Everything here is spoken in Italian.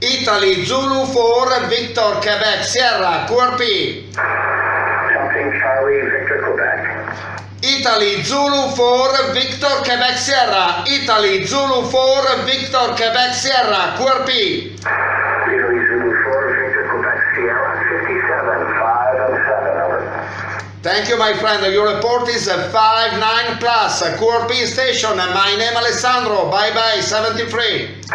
Italy Zulu 4, Victor, Quebec, Sierra, QRP. Something Charlie Victor Quebec. Italy Zulu 4, Victor, Quebec, Sierra. Italy Zulu 4, Victor, Quebec, Sierra, QRP. Italy Zulu 4, Victor Quebec Sierra, 57, 5 and 7, over. Thank you, my friend. Your report is a 5-9 plus. QRP station. My name Alessandro. Bye bye, 73.